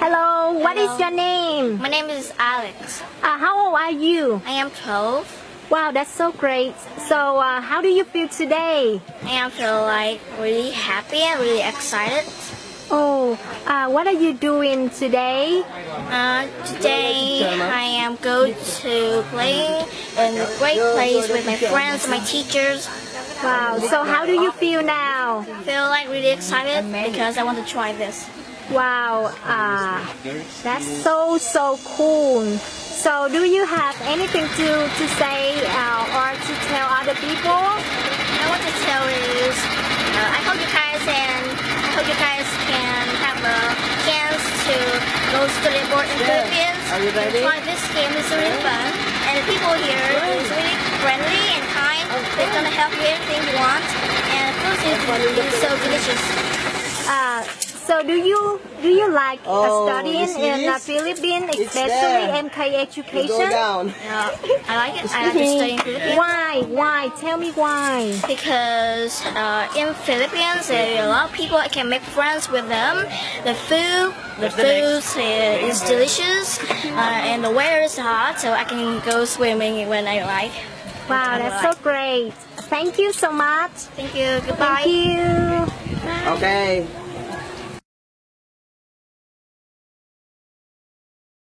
Hello, what is Hello. your name? My name is Alex. Uh, how old are you? I am 12. Wow, that's so great. So, uh, how do you feel today? I am feel like really happy and really excited. Oh, uh, what are you doing today? Uh, today I am going to play in a great place with my friends, my teachers. Wow, so how do you feel now? I Feel like really excited because I want to try this. Wow, uh, that's so, so cool. So, do you have anything to, to say uh, or to tell other people? I want to tell is uh, I hope you guys and I hope you guys can have a chance to go abroad in Philippines. Are you ready? Try this game is really fun and the people here is really friendly and kind. They're gonna help you anything you want and the food is so delicious. Uh, so do you do you like uh, Oh, studying in the? Philippines, especially there. MK You education? go down. Yeah, I like it. I like to study in Philippines. Why? Why? Tell me why. because uh, in Philippines there are a lot of people I can make friends with them. The food, the food is delicious, uh, and the weather is hot, so I can go swimming when I like. Wow, that's so great. Thank you so much. Thank you. Goodbye. Thank you. Okay.